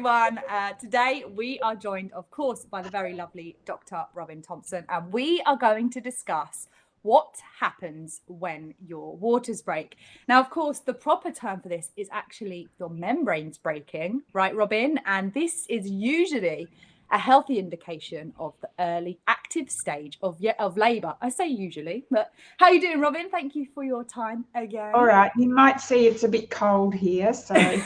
everyone. Uh, today we are joined, of course, by the very lovely Dr. Robin Thompson, and we are going to discuss what happens when your waters break. Now, of course, the proper term for this is actually your membranes breaking, right, Robin? And this is usually a healthy indication of the early active stage of of labour. I say usually, but how you doing, Robin? Thank you for your time again. All right, you might see it's a bit cold here, so.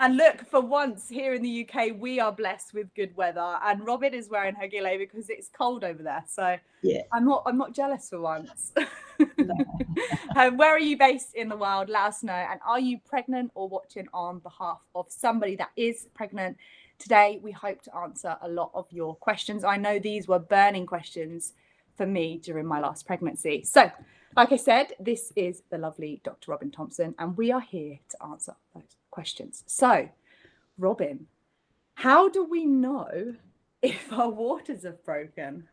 and look, for once here in the UK, we are blessed with good weather, and Robin is wearing her gilet because it's cold over there. So yeah, I'm not I'm not jealous for once. um, where are you based in the world? Let us know. And are you pregnant or watching on behalf of somebody that is pregnant? Today, we hope to answer a lot of your questions. I know these were burning questions for me during my last pregnancy. So, like I said, this is the lovely Dr. Robin Thompson, and we are here to answer those questions. So, Robin, how do we know if our waters have broken?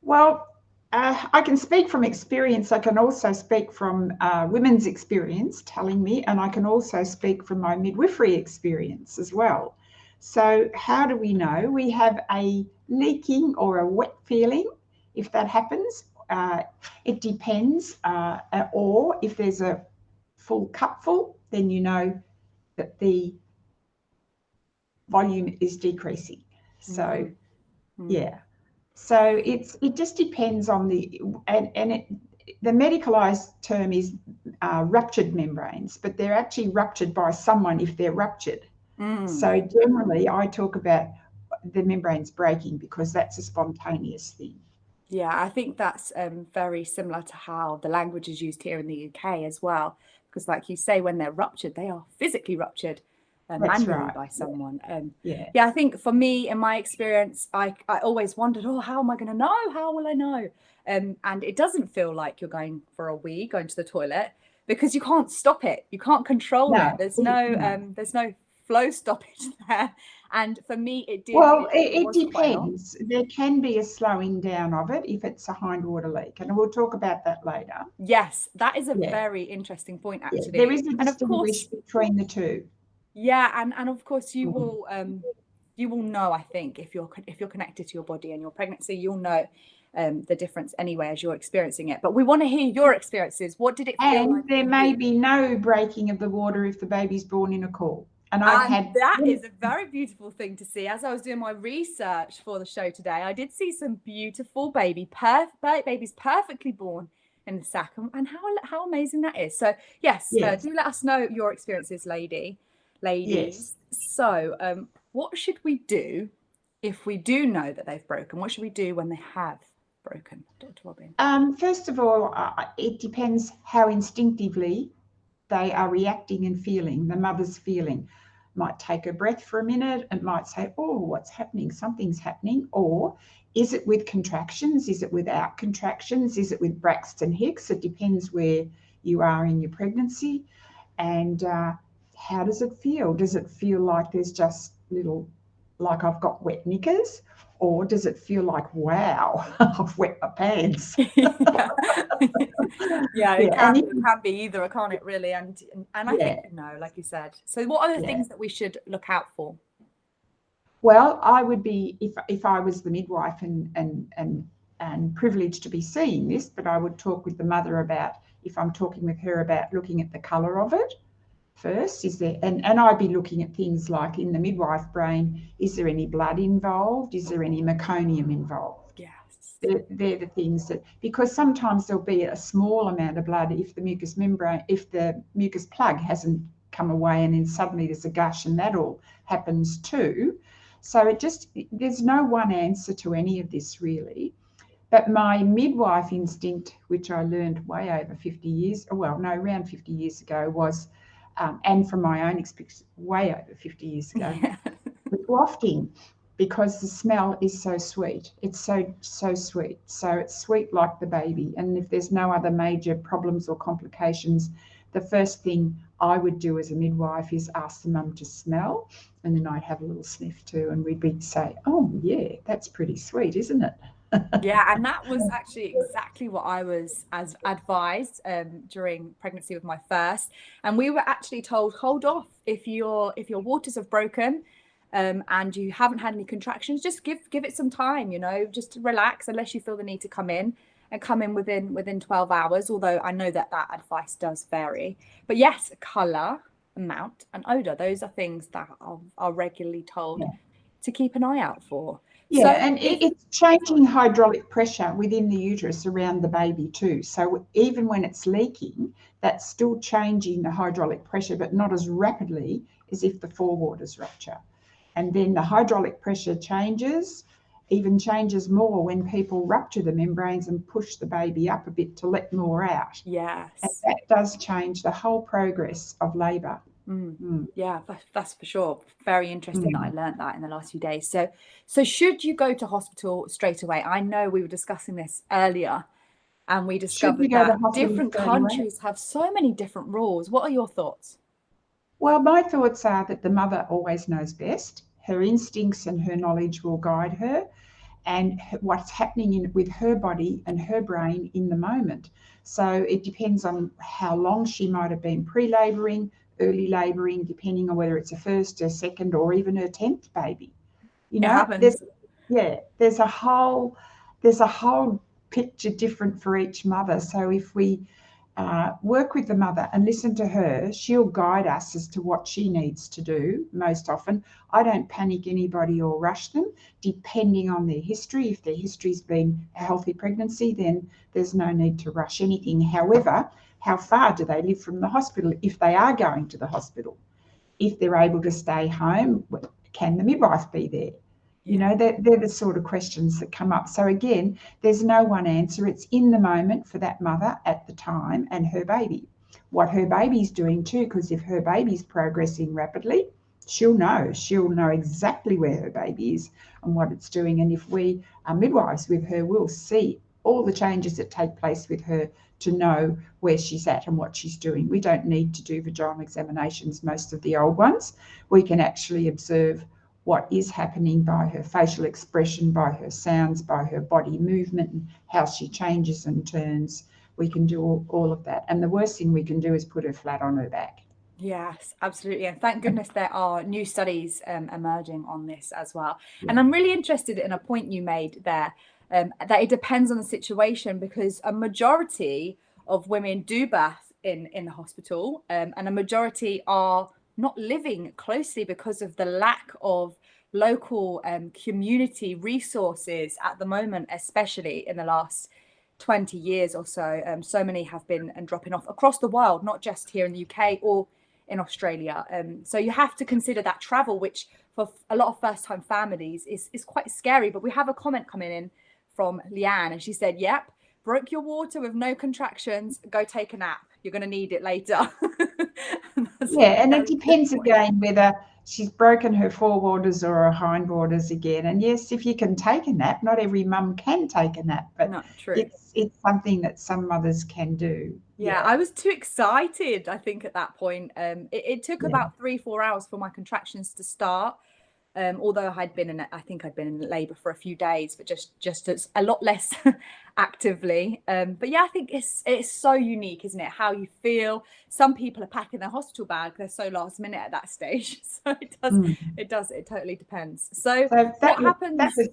Well, uh, I can speak from experience. I can also speak from uh, women's experience telling me, and I can also speak from my midwifery experience as well. So how do we know? We have a leaking or a wet feeling. If that happens, uh, it depends. Uh, or if there's a full cupful, then you know that the volume is decreasing. So, mm -hmm. yeah. So it's it just depends on the and and it, the medicalized term is uh, ruptured membranes, but they're actually ruptured by someone if they're ruptured. Mm. So generally, I talk about the membranes breaking because that's a spontaneous thing. Yeah, I think that's um, very similar to how the language is used here in the UK as well. Because, like you say, when they're ruptured, they are physically ruptured uh, manually right. by someone. Yeah. Um, yeah. yeah, I think for me, in my experience, I, I always wondered, oh, how am I going to know? How will I know? Um, and it doesn't feel like you're going for a wee, going to the toilet, because you can't stop it. You can't control no. it. There's no, um, there's no flow stoppage there. And for me, it did. Well, it, it, it depends. There can be a slowing down of it if it's a hindwater leak, and we'll talk about that later. Yes, that is a yeah. very interesting point, actually. Yeah, there is a and of course, between the two. Yeah, and and of course you mm-hmm. will um you will know. I think if you're if you're connected to your body and your pregnancy, you'll know um, the difference anyway as you're experiencing it. But we want to hear your experiences. What did it feel and like? there may be no breaking of the water if the baby's born in a caul. And I had that is a very beautiful thing to see. As I was doing my research for the show today, I did see some beautiful baby, perf- babies perfectly born in the sac, and how how amazing that is. So yes, uh, yes. Uh, do let us know your experiences, lady, ladies. Yes. So, um, what should we do if we do know that they've broken? What should we do when they have broken, Dr. Robin? Um, first of all, uh, it depends how instinctively they are reacting and feeling, the mother's feeling. Might take a breath for a minute and might say, Oh, what's happening? Something's happening. Or is it with contractions? Is it without contractions? Is it with Braxton Hicks? It depends where you are in your pregnancy. And uh, how does it feel? Does it feel like there's just little, like I've got wet knickers? or does it feel like wow i've wet my pants yeah, yeah it, Can, it can be either can't it really and and i yeah. think no like you said so what are the yeah. things that we should look out for well i would be if if i was the midwife and and and and privileged to be seeing this but i would talk with the mother about if i'm talking with her about looking at the color of it first? Is there, and, and I'd be looking at things like in the midwife brain, is there any blood involved? Is there any meconium involved? Yes. They're, they're the things that, because sometimes there'll be a small amount of blood if the mucous membrane, if the mucus plug hasn't come away and then suddenly there's a gush and that all happens too. So it just, there's no one answer to any of this really. But my midwife instinct, which I learned way over 50 years, well, no, around 50 years ago, was um, and from my own experience way over 50 years ago, yeah. with wafting because the smell is so sweet. It's so, so sweet. So it's sweet like the baby. And if there's no other major problems or complications, the first thing I would do as a midwife is ask the mum to smell. And then I'd have a little sniff too. And we'd be say, oh, yeah, that's pretty sweet, isn't it? Yeah, and that was actually exactly what I was as advised um, during pregnancy with my first. And we were actually told, hold off if your if your waters have broken um, and you haven't had any contractions, just give give it some time. You know, just relax unless you feel the need to come in and come in within within 12 hours. Although I know that that advice does vary. But yes, color, amount, and odor. Those are things that are, are regularly told yeah. to keep an eye out for. Yeah, so and if, it's changing hydraulic pressure within the uterus around the baby too. So even when it's leaking, that's still changing the hydraulic pressure, but not as rapidly as if the forewaters rupture. And then the hydraulic pressure changes, even changes more when people rupture the membranes and push the baby up a bit to let more out. Yes. And that does change the whole progress of labour. Mm. Mm. Yeah, that's for sure. Very interesting mm. that I learned that in the last few days. So, so should you go to hospital straight away? I know we were discussing this earlier, and we discovered that different countries away? have so many different rules. What are your thoughts? Well, my thoughts are that the mother always knows best. Her instincts and her knowledge will guide her, and what's happening in, with her body and her brain in the moment. So it depends on how long she might have been pre-labouring, early labouring, depending on whether it's a first, a second, or even a tenth baby. You know, there's, yeah, there's a whole there's a whole picture different for each mother. So if we uh, work with the mother and listen to her, she'll guide us as to what she needs to do most often. I don't panic anybody or rush them, depending on their history. If their history's been a healthy pregnancy, then there's no need to rush anything. However, how far do they live from the hospital if they are going to the hospital? If they're able to stay home, can the midwife be there? You know, they're, they're the sort of questions that come up. So, again, there's no one answer. It's in the moment for that mother at the time and her baby. What her baby's doing too, because if her baby's progressing rapidly, she'll know. She'll know exactly where her baby is and what it's doing. And if we are midwives with her, we'll see all the changes that take place with her to know where she's at and what she's doing. We don't need to do vaginal examinations, most of the old ones. We can actually observe what is happening by her facial expression, by her sounds, by her body movement, and how she changes and turns. We can do all, all of that. And the worst thing we can do is put her flat on her back. Yes, absolutely. And thank goodness there are new studies um, emerging on this as well. Yeah. And I'm really interested in a point you made there um, that it depends on the situation because a majority of women do birth in in the hospital um, and a majority are not living closely because of the lack of local um, community resources at the moment especially in the last 20 years or so. Um, so many have been and dropping off across the world not just here in the uk or in australia. Um, so you have to consider that travel which for a lot of first time families is, is quite scary but we have a comment coming in from Leanne, and she said, "Yep, broke your water with no contractions. Go take a nap. You're going to need it later." yeah, and it depends point. again whether she's broken her forewaters or her hindwaters again. And yes, if you can take a nap, not every mum can take a nap, but not true. it's it's something that some mothers can do. Yeah, yeah. I was too excited. I think at that point, um, it, it took yeah. about three four hours for my contractions to start um, although I'd been in, I think I'd been in labour for a few days, but just just as a lot less actively. Um, but yeah, I think it's it's so unique, isn't it? How you feel. Some people are packing their hospital bag; they're so last minute at that stage. So it does, mm. it does, it totally depends. So, so that, what happens? That was,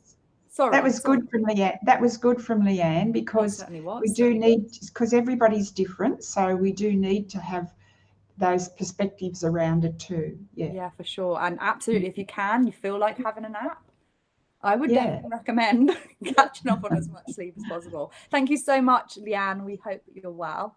sorry, that was sorry. good from Leanne. That was good from Leanne because we do need because everybody's different, so we do need to have those perspectives around it too. Yeah. Yeah, for sure. And absolutely, if you can, you feel like having a nap, I would yeah. definitely recommend catching up on as much sleep as possible. Thank you so much, Leanne. We hope you're well.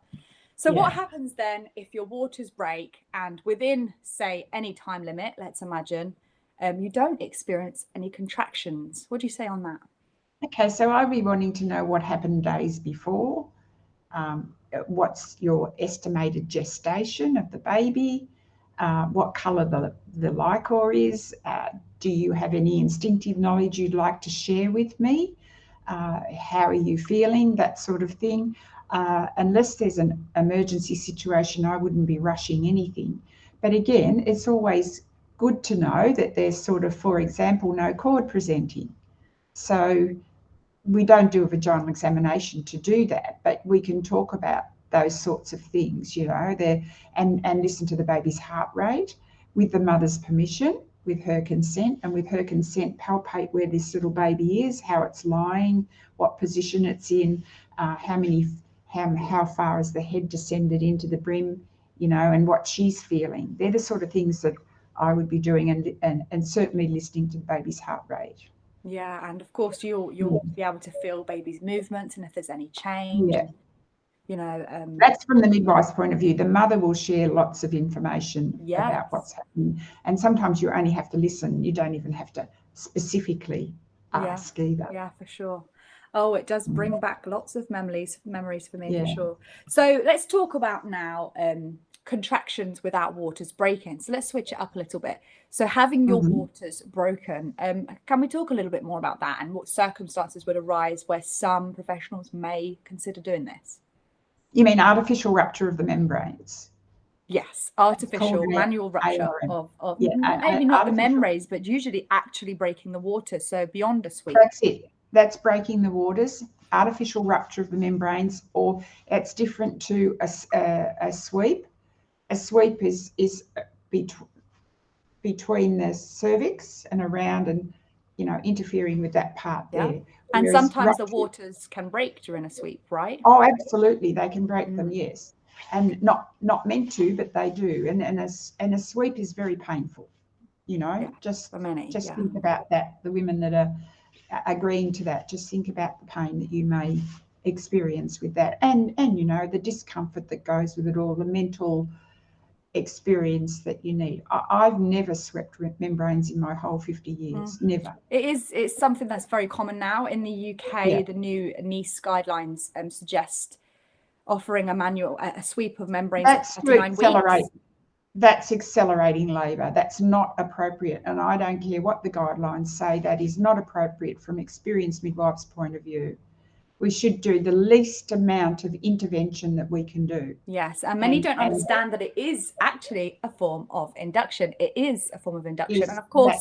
So, yeah. what happens then if your waters break and within, say, any time limit, let's imagine, um, you don't experience any contractions? What do you say on that? Okay, so I'd be wanting to know what happened days before. Um, what's your estimated gestation of the baby, uh, what colour the, the liquor is, uh, do you have any instinctive knowledge you'd like to share with me, uh, how are you feeling, that sort of thing. Uh, unless there's an emergency situation, I wouldn't be rushing anything. But again, it's always good to know that there's sort of, for example, no cord presenting. So we don't do a vaginal examination to do that, but we can talk about those sorts of things, you know, there and and listen to the baby's heart rate with the mother's permission, with her consent, and with her consent, palpate where this little baby is, how it's lying, what position it's in, uh, how many how how far has the head descended into the brim, you know, and what she's feeling. They're the sort of things that I would be doing, and and and certainly listening to the baby's heart rate. Yeah, and of course you'll you'll be able to feel baby's movements and if there's any change. Yeah you know um, that's from the midwife's point of view the mother will share lots of information yes. about what's happening and sometimes you only have to listen you don't even have to specifically ask yeah. either yeah for sure oh it does bring mm. back lots of memories memories for me yeah. for sure so let's talk about now um, contractions without waters breaking so let's switch it up a little bit so having your mm-hmm. waters broken um, can we talk a little bit more about that and what circumstances would arise where some professionals may consider doing this you mean artificial rupture of the membranes? Yes, artificial manual rupture of, of yeah, maybe not the membranes, but usually actually breaking the water. So beyond a sweep. That's it. That's breaking the waters. Artificial rupture of the membranes, or it's different to a, a, a sweep. A sweep is is bet between the cervix and around, and you know interfering with that part yeah. there. And sometimes the waters can break during a sweep, right? Oh, absolutely. They can break mm. them, yes. And not not meant to, but they do. And and a, and a sweep is very painful. You know, yeah, just many, just yeah. think about that. The women that are agreeing to that, just think about the pain that you may experience with that, and and you know the discomfort that goes with it all, the mental experience that you need. I, have never swept membranes in my whole 50 years, mm. never. It is, it's something that's very common now in the UK. Yeah. The new NICE guidelines um, suggest offering a manual, a, sweep of membranes that's accelerate. Weeks. That's accelerating labour. That's not appropriate. And I don't care what the guidelines say, that is not appropriate from experienced midwife's point of view we should do the least amount of intervention that we can do. Yes, and many and, don't understand that it is actually a form of induction. It is a form of induction, and of course,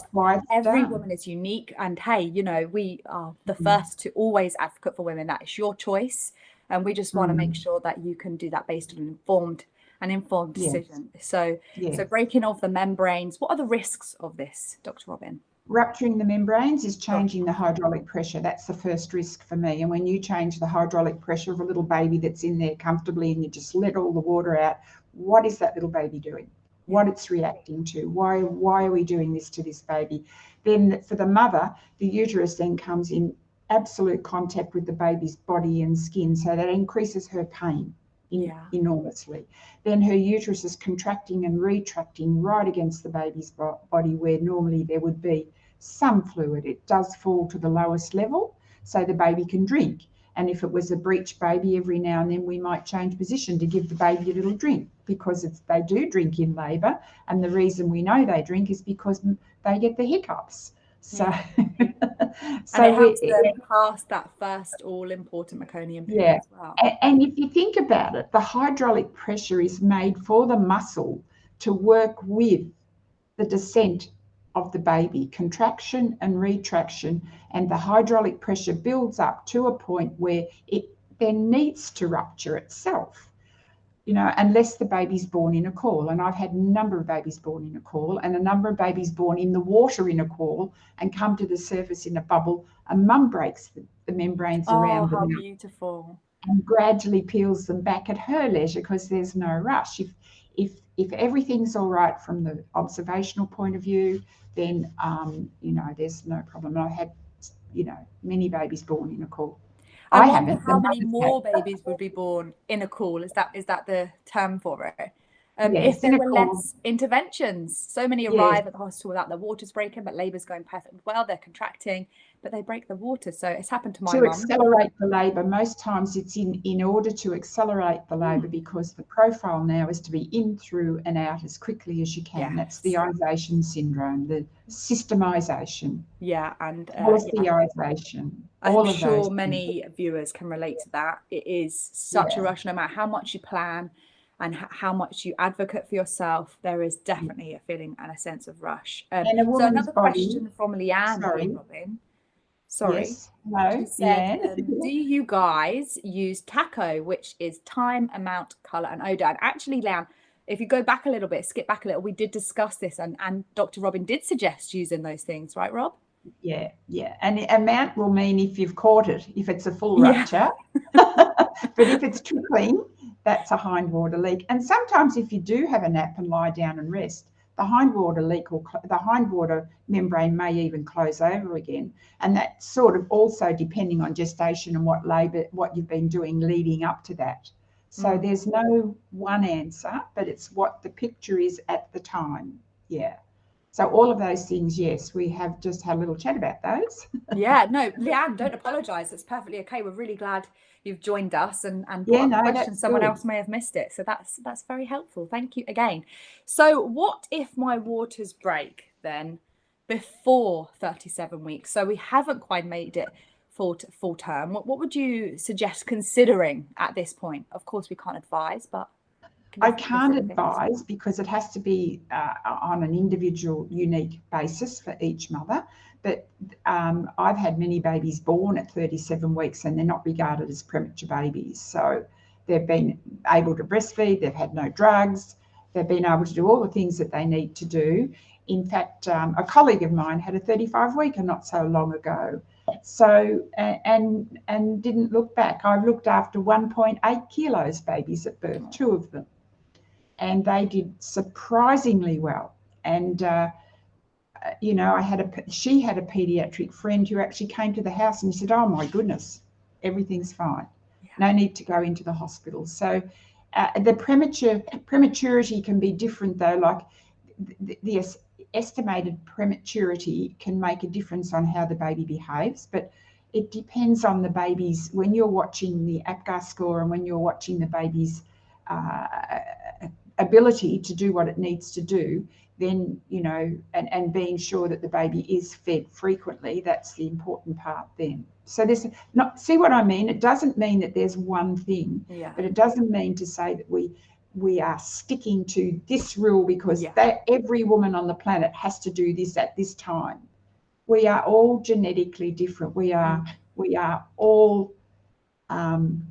every done. woman is unique. And hey, you know, we are the mm. first to always advocate for women. That is your choice, and we just want mm. to make sure that you can do that based on an informed an informed decision. Yes. So, yes. so breaking off the membranes. What are the risks of this, Dr. Robin? Rupturing the membranes is changing the hydraulic pressure. That's the first risk for me. And when you change the hydraulic pressure of a little baby that's in there comfortably and you just let all the water out, what is that little baby doing? What it's reacting to? Why why are we doing this to this baby? Then for the mother, the uterus then comes in absolute contact with the baby's body and skin, so that increases her pain yeah. enormously. Then her uterus is contracting and retracting right against the baby's body, where normally there would be some fluid. It does fall to the lowest level so the baby can drink. And if it was a breech baby, every now and then we might change position to give the baby a little drink because they do drink in labour. And the reason we know they drink is because they get the hiccups. So, so and it helps pass that first all important meconium yeah. as well. And, and if you think about it, the hydraulic pressure is made for the muscle to work with the descent of the baby, contraction and retraction, and the hydraulic pressure builds up to a point where it then needs to rupture itself. You know, unless the baby's born in a caul. And I've had a number of babies born in a caul and a number of babies born in the water in a caul and come to the surface in a bubble. And mum breaks the, the membranes oh, around them. how beautiful. And gradually peels them back at her leisure because there's no rush. If if if everything's all right from the observational point of view, then um, you know there's no problem. I had you know many babies born in a caul. I, I haven't. How many more babies would be born in a caul? Is that is that the term for it? Um, yes, if there were less interventions, so many arrive yes. at the hospital without their waters breaking, but labour's going perfectly well. They're contracting, but they break the water. So it's happened to my to accelerate the labour. Most times it's in in order to accelerate the labour mm. because the profile now is to be in, through, and out as quickly as you can. Yes. That's the ionization syndrome, the systemization. Yeah, and uh, polytheization. Yeah. I'm sure many viewers can relate to that. It is such yeah. a rush, no matter how much you plan and how much you advocate for yourself, there is definitely a feeling and a sense of rush. Um, so another body, question from Leanne, sorry. Robin. Sorry. Yes. No. Said, yeah. um, do you guys use TACO, which is time, amount, color, and odor? And actually, Leanne, if you go back a little bit, skip back a little, we did discuss this, and, and Dr. Robin did suggest using those things, right, Rob? Yeah, yeah. And the amount will mean if you've caught it, if it's a full rupture. Yeah. but if it's trickling, that's a hindwater leak. And sometimes if you do have a nap and lie down and rest, the hindwater leak or the hindwater membrane may even close over again. And that's sort of also depending on gestation and what labour, what you've been doing leading up to that. So mm. there's no one answer, but it's what the picture is at the time. Yeah. So all of those things, yes, we have just had a little chat about those. yeah, no, Leanne, don't apologise. It's perfectly okay. We're really glad you've joined us and and yeah, no, questions. Someone good. else may have missed it, so that's that's very helpful. Thank you again. So, what if my waters break then before 37 weeks? So we haven't quite made it full full term. What what would you suggest considering at this point? Of course, we can't advise, but I can't advise because it has to be uh, on an individual, unique basis for each mother. But um, I've had many babies born at 37 weeks and they're not regarded as premature babies. So they've been able to breastfeed, they've had no drugs, they've been able to do all the things that they need to do. In fact, um, a colleague of mine had a 35 weeker not so long ago. So and and didn't look back. I've looked after 1.8 kilos babies at birth, two of them and they did surprisingly well. And uh, you know, I had a she had a pediatric friend who actually came to the house and said, "Oh my goodness, everything's fine. Yeah. No need to go into the hospital." So uh, the premature prematurity can be different though. Like the, the estimated prematurity can make a difference on how the baby behaves, but it depends on the baby's when you're watching the APGAR score and when you're watching the baby's uh, ability to do what it needs to do, then, you know, and, and being sure that the baby is fed frequently, that's the important part then. So this not see what I mean? It doesn't mean that there's one thing, yeah. but it doesn't mean to say that we we are sticking to this rule because yeah. that every woman on the planet has to do this at this time. We are all genetically different. We are mm. we are all um,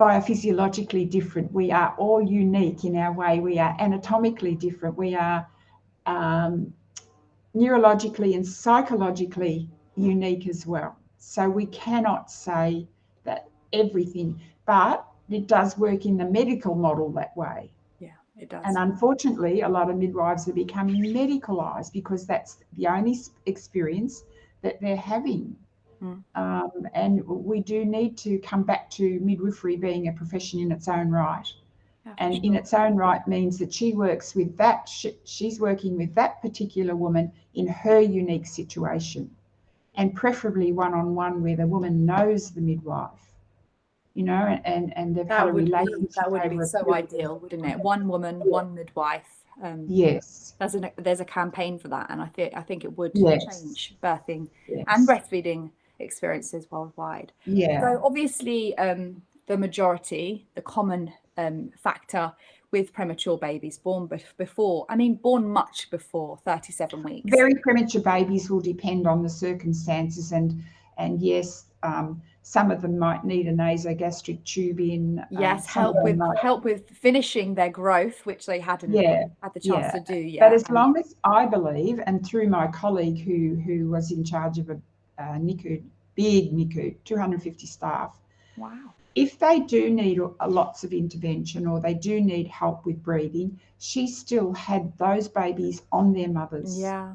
biophysiologically different. We are all unique in our way. We are anatomically different. We are um, neurologically and psychologically unique as well. So we cannot say that everything, but it does work in the medical model that way. Yeah, it does. And unfortunately, a lot of midwives are becoming medicalized because that's the only experience that they're having. Mm. Um, and we do need to come back to midwifery being a profession in its own right. Yeah, and sure. in its own right means that she works with that, she, she's working with that particular woman in her unique situation. And preferably one on one where the woman knows the midwife, you know, and, and they've that had a would relationship. Be, that would be so ideal, wouldn't it? One woman, one midwife. Um, yes, there's a there's a campaign for that, and I think I think it would yes. change birthing yes. and breastfeeding experiences worldwide. Yeah. So obviously, um, the majority, the common um, factor with premature babies born before, I mean, born much before 37 weeks. Very premature babies will depend on the circumstances, and and yes, um, some of them might need a nasogastric tube in. Um, yes, help with might... help with finishing their growth, which they hadn't yeah, had the chance yeah. to do yet. But as long as I believe, and through my colleague who who was in charge of a uh, NICU, big NICU, 250 staff. Wow. If they do need lots of intervention or they do need help with breathing, she still had those babies on their mothers. Yeah.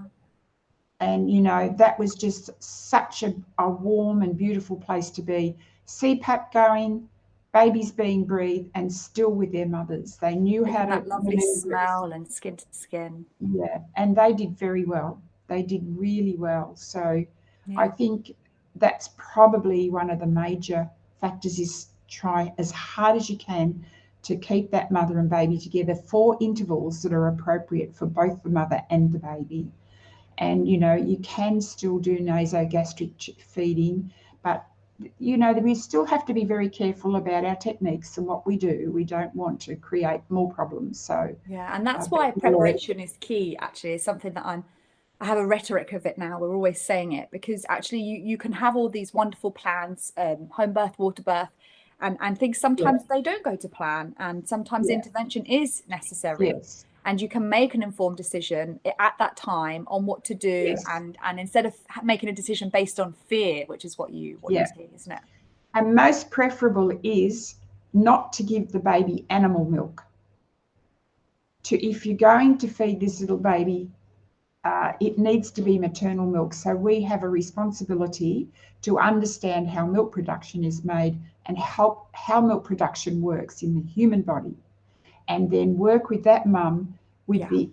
And, you know, that was just such a, a warm and beautiful place to be. CPAP going, babies being breathed and still with their mothers. They knew how that to lovely smell and skin to skin. Yeah, and they did very well. They did really well. So yeah. I think that's probably one of the major factors is try as hard as you can to keep that mother and baby together for intervals that are appropriate for both the mother and the baby. And you know, you can still do nasogastric feeding, but you know, we still have to be very careful about our techniques and what we do. We don't want to create more problems. So yeah, and that's uh, why preparation is key. Actually, is something that I'm I have a rhetoric of it now. We're always saying it because actually you, you can have all these wonderful plans, um, home birth, water birth, and, and things sometimes yeah. they don't go to plan and sometimes intervention is necessary. Yes. And you can make an informed decision at that time on what to do, yes. and and instead of making a decision based on fear, which is what you what yeah. you're saying, isn't it? And most preferable is not to give the baby animal milk. To if you're going to feed this little baby uh, it needs to be maternal milk. So we have a responsibility to understand how milk production is made and how, how milk production works in the human body. And then work with that mum with yeah. the,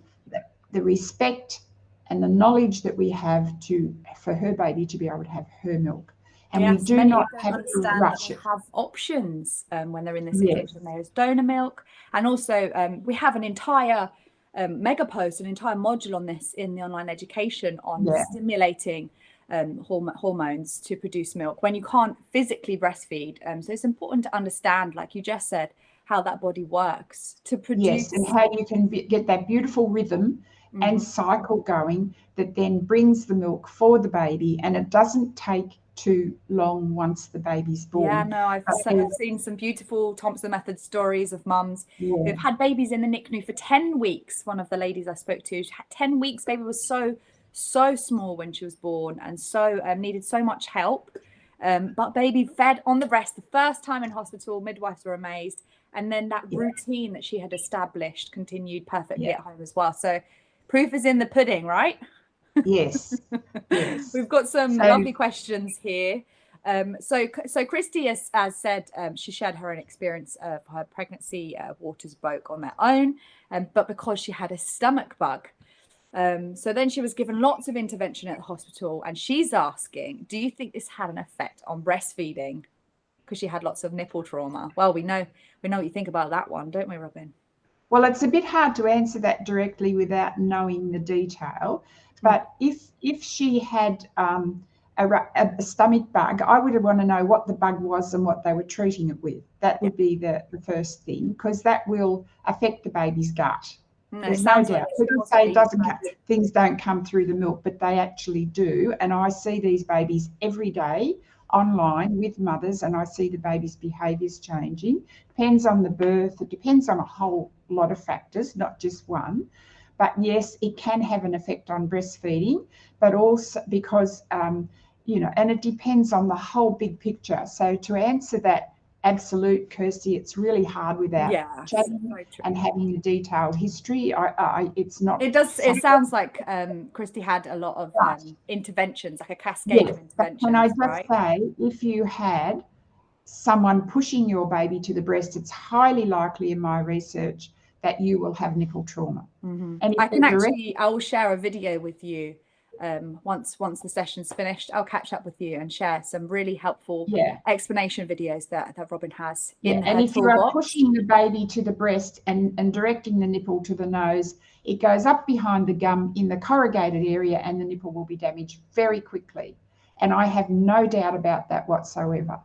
the, respect and the knowledge that we have to for her baby to be able to have her milk. And yes, we do not have to rush it. have options um, when they're in this situation. Yes. There's donor milk, and also um, we have an entire um, mega post, an entire module on this in the online education on yeah. stimulating um, horm- hormones to produce milk when you can't physically breastfeed. Um, so it's important to understand, like you just said, how that body works to produce. Yes, and how you can be- get that beautiful rhythm mm-hmm. and cycle going that then brings the milk for the baby, and it doesn't take too long once the baby's born. Yeah, no, I've, I've seen some beautiful Thompson method stories of mums yeah. who've had babies in the NICU for 10 weeks. One of the ladies I spoke to, had 10 weeks, baby was so, so small when she was born and so um, needed so much help. Um, but baby fed on the breast the first time in hospital, midwives were amazed. And then that yeah. routine that she had established continued perfectly yeah. at home as well. So proof is in the pudding, right? Yes. yes. We've got some so, lovely questions here. Um, so, so Christy has, has said um, she shared her own experience of her pregnancy. Uh, waters broke on their own, um, but because she had a stomach bug. Um, so then she was given lots of intervention at the hospital, and she's asking, "Do you think this had an effect on breastfeeding?" Because she had lots of nipple trauma. Well, we know we know what you think about that one, don't we, Robin? Well, it's a bit hard to answer that directly without knowing the detail. But if if she had um, a, a, stomach bug, I would want to know what the bug was and what they were treating it with. That would be the, the first thing because that will affect the baby's gut. No, There's no doubt. People say it doesn't come, things don't come through the milk, but they actually do. And I see these babies every day online with mothers, and I see the baby's behaviours changing. Depends on the birth. It depends on a whole lot of factors, not just one. But yes, it can have an effect on breastfeeding, but also because, um, you know, and it depends on the whole big picture. So to answer that, absolute Kirsty, it's really hard without yeah, chatting and having a detailed history. I, I, it's not. It does. It sounds like um, Christy had a lot of um, interventions, like a cascade yes, of interventions. Can I just right? say, if you had someone pushing your baby to the breast, it's highly likely in my research that you will have nipple trauma. Mm-hmm. And I can actually, I will share a video with you um, once once the session's finished. I'll catch up with you and share some really helpful yeah. explanation videos that, that Robin has. Yeah. and if you are pushing the baby to the breast and, and directing the nipple to the nose, it goes up behind the gum in the corrugated area and the nipple will be damaged very quickly. And I have no doubt about that whatsoever.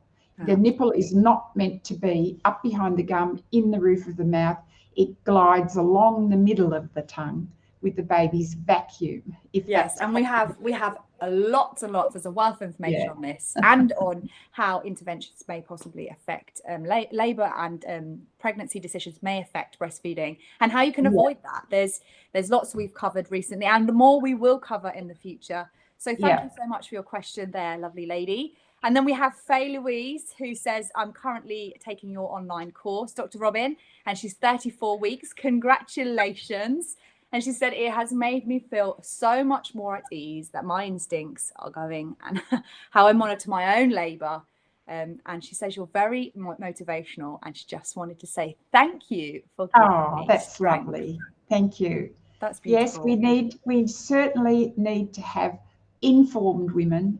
The ah. nipple is not meant to be up behind the gum in the roof of the mouth it glides along the middle of the tongue with the baby's vacuum. If yes, and we have we have a lots and lots. There's a wealth of information yeah. on this and on how interventions may possibly affect um, la- labour and um, pregnancy decisions may affect breastfeeding and how you can avoid yeah. that. There's there's lots we've covered recently and the more we will cover in the future. So thank yeah. you so much for your question there, lovely lady. And then we have Faye Louise, who says, I'm currently taking your online course, Dr. Robin, and she's 34 weeks. Congratulations. And she said, It has made me feel so much more at ease that my instincts are going and how I monitor my own labour. Um, and she says, You're very motivational. And she just wanted to say thank you for Oh, that's strength. lovely. Thank you. That's beautiful. Yes, we need, we certainly need to have informed women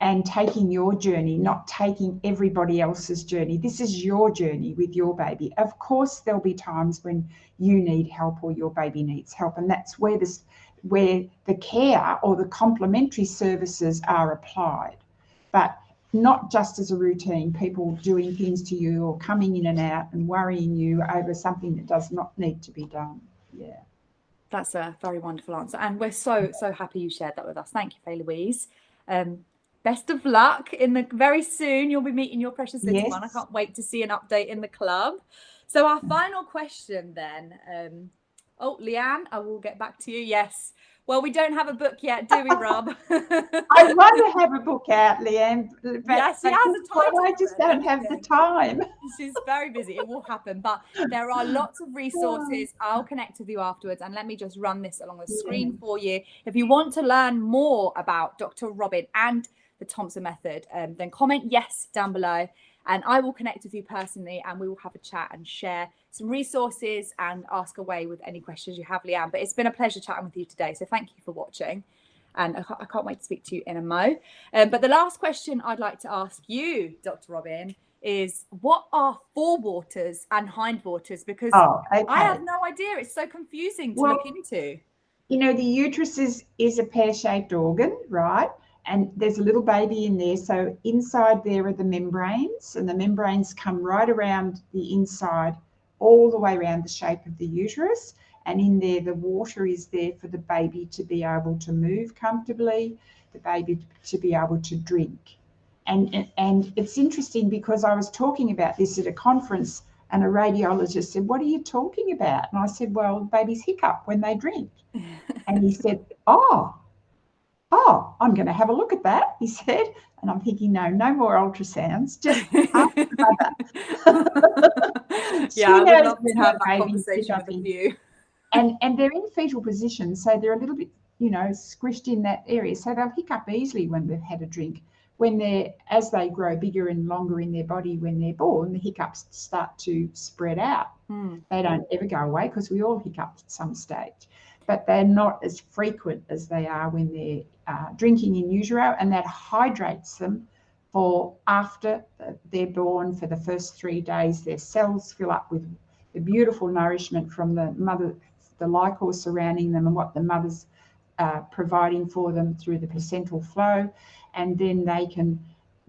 and taking your journey, not taking everybody else's journey. This is your journey with your baby. Of course, there'll be times when you need help or your baby needs help, and that's where this where the care or the complementary services are applied. But not just as a routine, people doing things to you or coming in and out and worrying you over something that does not need to be done. Yeah. That's a very wonderful answer. And we're so, so happy you shared that with us. Thank you, Faye Louise. Um, best of luck in the very soon. You'll be meeting your precious little yes. one. I can't wait to see an update in the club. So our final question then. Um, oh, Leanne, I will get back to you. Yes. Well, we don't have a book yet, do we, Rob? I want to have a book out, Leanne. But, yes, she has a. I just don't have the time. She's very busy. It will happen. But there are lots of resources. I'll connect with you afterwards. And let me just run this along the screen for you. If you want to learn more about Dr. Robin and the Thompson method, um, then comment yes down below and I will connect with you personally and we will have a chat and share some resources and ask away with any questions you have, Leanne. But it's been a pleasure chatting with you today. So thank you for watching. And I can't, wait to speak to you in a mo. Um, but the last question I'd like to ask you, Dr. Robin, is what are forewaters and hindwaters? Because oh, okay. I have no idea. It's so confusing to well, look into. You know, the uterus is, is a pear-shaped organ, right? And there's a little baby in there. So inside there are the membranes, and the membranes come right around the inside, all the way around the shape of the uterus. And in there, the water is there for the baby to be able to move comfortably, the baby to be able to drink. And, and it's interesting because I was talking about this at a conference and a radiologist said, What are you talking about? And I said, Well, babies hiccup when they drink. and he said, Oh, oh, I'm going to have a look at that, he said. And I'm thinking, no, no more ultrasounds, just yeah, I would love to have that conversation with you. and, and they're in fetal position, so they're a little bit, you know, squished in that area. So they'll hiccup easily when they've had a drink. When they're, as they grow bigger and longer in their body when they're born, the hiccups start to spread out. Mm. They don't ever go away because we all hiccup at some stage but they're not as frequent as they are when they're uh, drinking in utero, and that hydrates them for after they're born for the first three days. Their cells fill up with the beautiful nourishment from the mother, the liquor surrounding them, and what the mother's uh, providing for them through the placental flow, and then they can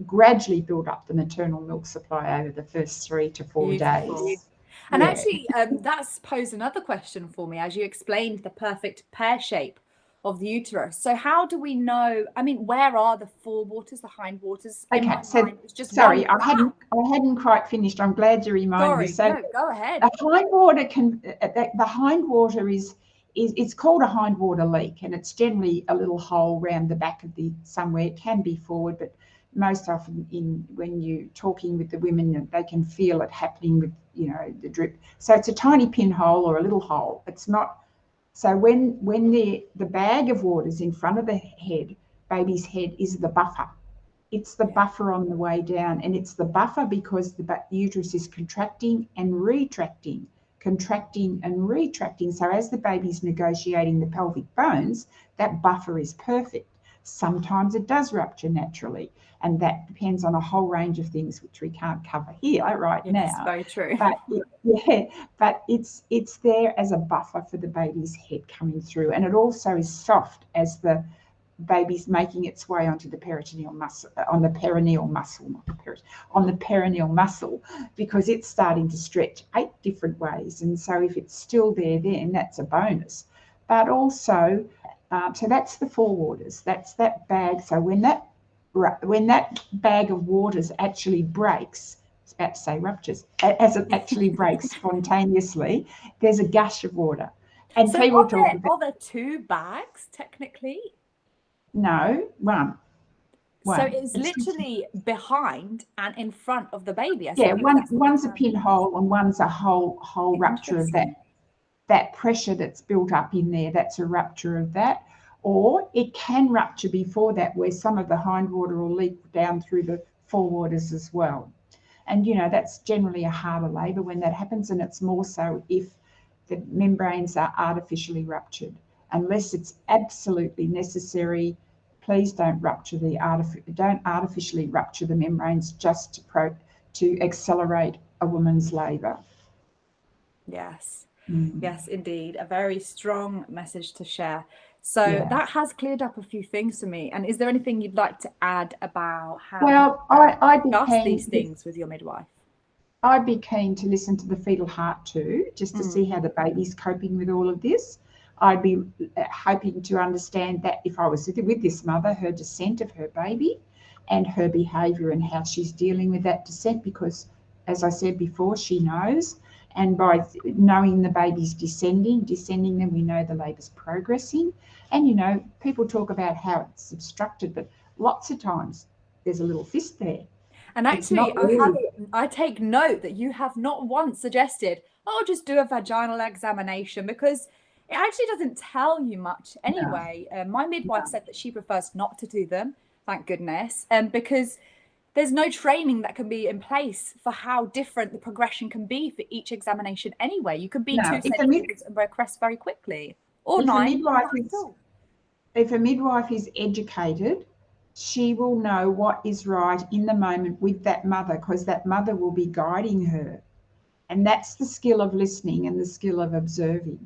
gradually build up the maternal milk supply over the first three to four beautiful. days. And yeah. actually, um, that's posed another question for me as you explained the perfect pear shape of the uterus. So how do we know? I mean, where are the forewaters, the hindwaters? Okay, so just sorry, I hadn't I hadn't quite finished. I'm glad you reminded sorry, me. So no, go ahead. The hindwater can uh, the, the hindwater is is it's called a hindwater leak, and it's generally a little hole around the back of the somewhere. It can be forward, but most often in when you're talking with the women they can feel it happening with you know the drip. So it's a tiny pinhole or a little hole. It's not so when when the the bag of water is in front of the head baby's head is the buffer. It's the buffer on the way down and it's the buffer because the uterus is contracting and retracting contracting and retracting. So as the baby's negotiating the pelvic bones that buffer is perfect Sometimes it does rupture naturally, and that depends on a whole range of things which we can't cover here right yes, now. Very true. But yeah, but it's it's there as a buffer for the baby's head coming through, and it also is soft as the baby's making its way onto the peritoneal muscle, uh, on the perineal muscle, not the perit, on the perineal muscle, because it's starting to stretch eight different ways. And so if it's still there, then that's a bonus. But also um, so that's the forewaters. That's that bag. So when that when that bag of waters actually breaks, I was about to say ruptures, as it actually breaks spontaneously, there's a gush of water. And so people are talk there, about, are there two bags technically? No, one. one. So it's, it's literally behind and in front of the baby. I yeah, one, one's a pinhole and one's a whole whole rupture of that that pressure that's built up in there, that's a rupture of that. Or it can rupture before that, where some of the hindwater will leak down through the forewaters as well. And, you know, that's generally a harder labour when that happens, and it's more so if the membranes are artificially ruptured. Unless it's absolutely necessary, please don't rupture the artif- don't artificially rupture the membranes just to pro- to accelerate a woman's labour. Yes. Mm. Yes, indeed. A very strong message to share. So yeah. that has cleared up a few things for me. And is there anything you'd like to add about how well I, I'd discuss these things with your midwife? I'd be keen to listen to the fetal heart too, just to mm. see how the baby's coping with all of this. I'd be uh, hoping to understand that if I was with this mother, her descent of her baby and her behaviour and how she's dealing with that descent, because as I said before, she knows. And by knowing the baby's descending, descending, then we know the labour's progressing. And you know, people talk about how it's obstructed, but lots of times there's a little fist there. And actually, really... I, have, I take note that you have not once suggested, oh, just do a vaginal examination because it actually doesn't tell you much anyway. No. Uh, my midwife no. said that she prefers not to do them, thank goodness, um, because there's no training that can be in place for how different the progression can be for each examination anyway. You can be no, two centimeters and progress very quickly. Or if nine. A midwife is, if a midwife is educated, she will know what is right in the moment with that mother because that mother will be guiding her. And that's the skill of listening and the skill of observing.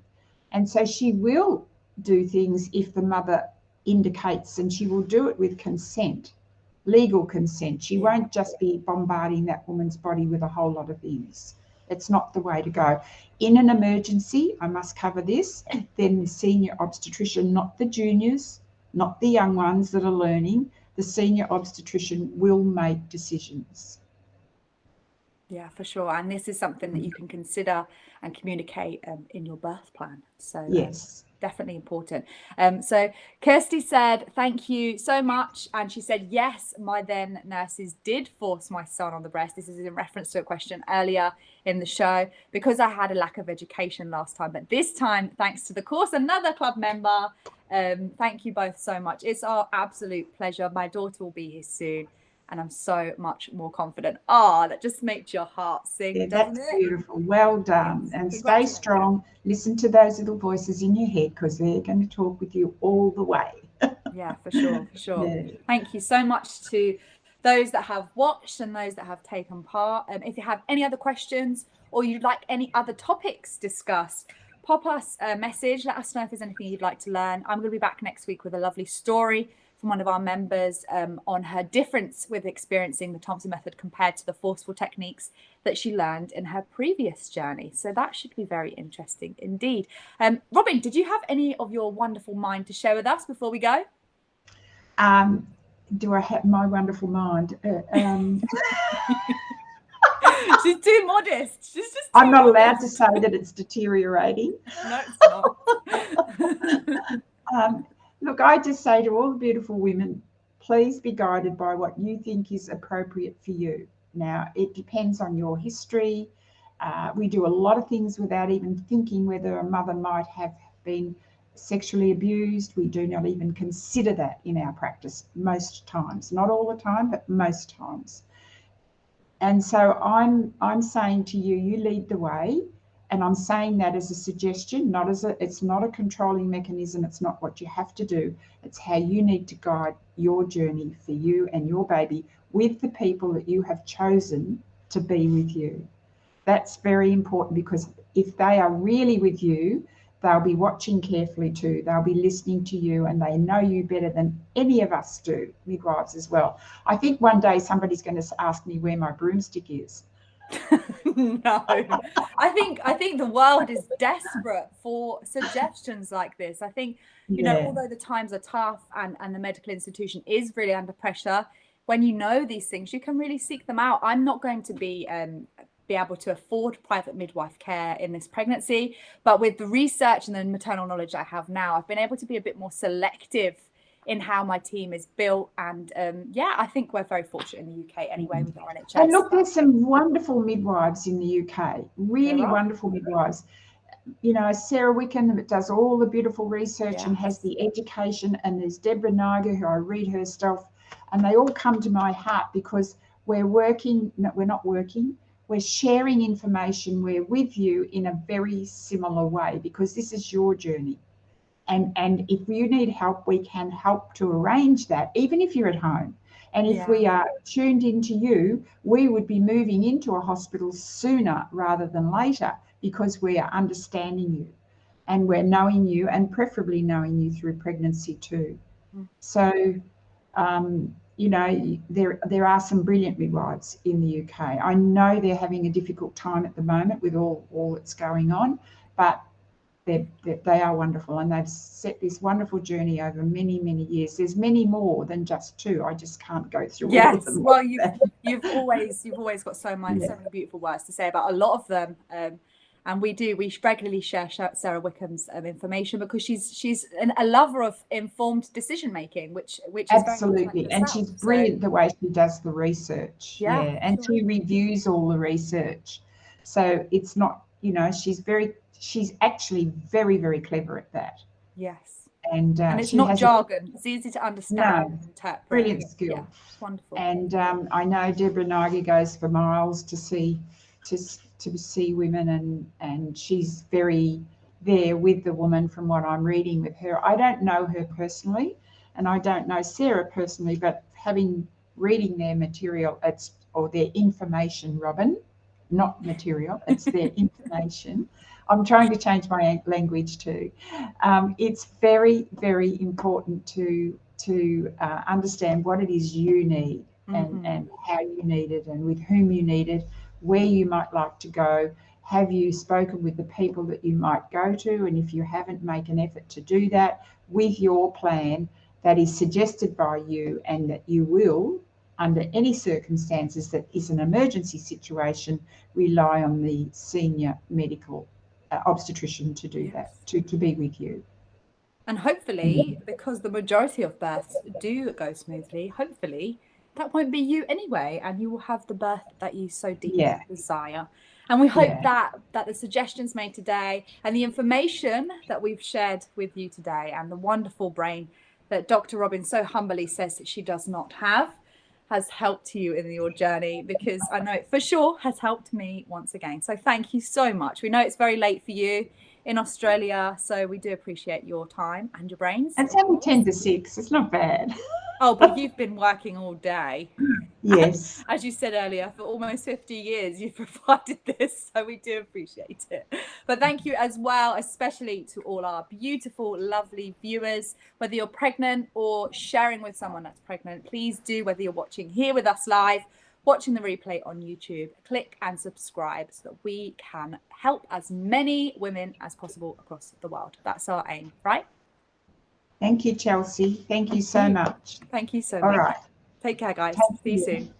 And so she will do things if the mother indicates, and she will do it with consent, legal consent. She won't just be bombarding that woman's body with a whole lot of things. It's not the way to go. In an emergency, I must cover this, then the senior obstetrician, not the juniors, not the young ones that are learning, the senior obstetrician will make decisions. Yeah, for sure. And this is something that you can consider and communicate um, in your birth plan. So um, yes, um, definitely important. Um, so Kirsty said, thank you so much. And she said, yes, my then nurses did force my son on the breast. This is in reference to a question earlier in the show because I had a lack of education last time. But this time, thanks to the course, another club member. Um, thank you both so much. It's our absolute pleasure. My daughter will be here soon and I'm so much more confident. Ah, oh, that just makes your heart sing. Yeah, that's it? beautiful. Well done. Yes. And stay strong. Listen to those little voices in your head because they're going to talk with you all the way. yeah, for sure, for sure. Yeah. Thank you so much to those that have watched and those that have taken part. Um, if you have any other questions or you'd like any other topics discussed, pop us a message. Let us know if there's anything you'd like to learn. I'm going to be back next week with a lovely story from one of our members um, on her difference with experiencing the Thompson method compared to the forceful techniques that she learned in her previous journey. So that should be very interesting indeed. Um, Robin, did you have any of your wonderful mind to share with us before we go? Um, do I have my wonderful mind? Uh, um... She's too modest. She's just. I'm not modest. allowed to say that it's deteriorating. No, it's not. um, Look, I just say to all the beautiful women, please be guided by what you think is appropriate for you. Now, it depends on your history. Uh, we do a lot of things without even thinking whether a mother might have been sexually abused. We do not even consider that in our practice most times. Not all the time, but most times. And so I'm I'm saying to you, you lead the way and I'm saying that as a suggestion, not as a, it's not a controlling mechanism. It's not what you have to do. It's how you need to guide your journey for you and your baby with the people that you have chosen to be with you. That's very important because if they are really with you, they'll be watching carefully too. They'll be listening to you and they know you better than any of us do, midwives as well. I think one day somebody's going to ask me where my broomstick is no. I think i think the world is desperate for suggestions like this. I think you yeah. know although the times are tough and and the medical institution is really under pressure when you know these things you can really seek them out. I'm not going to be um be able to afford private midwife care in this pregnancy but with the research and the maternal knowledge i have now i've been able to be a bit more selective in how my team is built. And um, yeah, I think we're very fortunate in the UK anyway with our NHS. And look, there's some wonderful midwives in the UK, really wonderful midwives. You know, Sara Wickham that does all the beautiful research yeah. and has the education, and there's Deborah Niger who I read her stuff, and they all come to my heart because we're working, no, we're not working, we're sharing information, we're with you in a very similar way because this is your journey and and if you need help we can help to arrange that even if you're at home and if yeah. we are tuned into you we would be moving into a hospital sooner rather than later because we are understanding you and we're knowing you and preferably knowing you through pregnancy too mm. so um, you know there there are some brilliant midwives in the UK I know they're having a difficult time at the moment with all all that's going on but they're, they're, they are wonderful and they've set this wonderful journey over many many years there's many more than just two i just can't go through yes well you've, you've always you've always got so much yeah. so many beautiful words to say about a lot of them um, and we do we regularly share Sara Wickham's um, information because she's she's an, a lover of informed decision making, which which absolutely, and she's brilliant so. the way she does the research. Yeah, yeah. and sure. she reviews all the research, so it's not you know she's very she's actually very very clever at that. Yes. And, uh, and it's not jargon. A, it's easy to understand. No, brilliant skill. Yeah, wonderful. And um, I know Deborah Nighy goes for miles to see to to see women and and she's very there with the woman from what I'm reading with her. I don't know her personally and I don't know Sara personally, but having reading their material, it's or their information, Robin, not material, it's their information. I'm trying to change my language too. Um, it's very, very important to to uh, understand what it is you need and, mm-hmm. and how you need it and with whom you need it where you might like to go. Have you spoken with the people that you might go to? And if you haven't, make an effort to do that with your plan that is suggested by you and that you will, under any circumstances that is an emergency situation, rely on the senior medical Uh, obstetrician to do yes. that, to, to be with you. And hopefully, because the majority of births do go smoothly, hopefully that won't be you anyway and you will have the birth that you so deeply yeah. desire and we hope yeah. that that the suggestions made today and the information that we've shared with you today and the wonderful brain that dr robin so humbly says that she does not have has helped you in your journey because i know it for sure has helped me once again so thank you so much we know it's very late for you in Australia. So we do appreciate your time and your brains. It's only 10 to 6. It's not bad. Oh, but you've been working all day. Yes. As you said earlier, for almost 50 years, you've provided this. So we do appreciate it. But thank you as well, especially to all our beautiful, lovely viewers. Whether you're pregnant or sharing with someone that's pregnant, please do, whether you're watching here with us live, watching the replay on YouTube, click and subscribe so that we can help as many women as possible across the world. That's our aim, right? Thank you, Chelsea. Thank you so much. Thank you so All much. All right. Take care, guys. See you soon.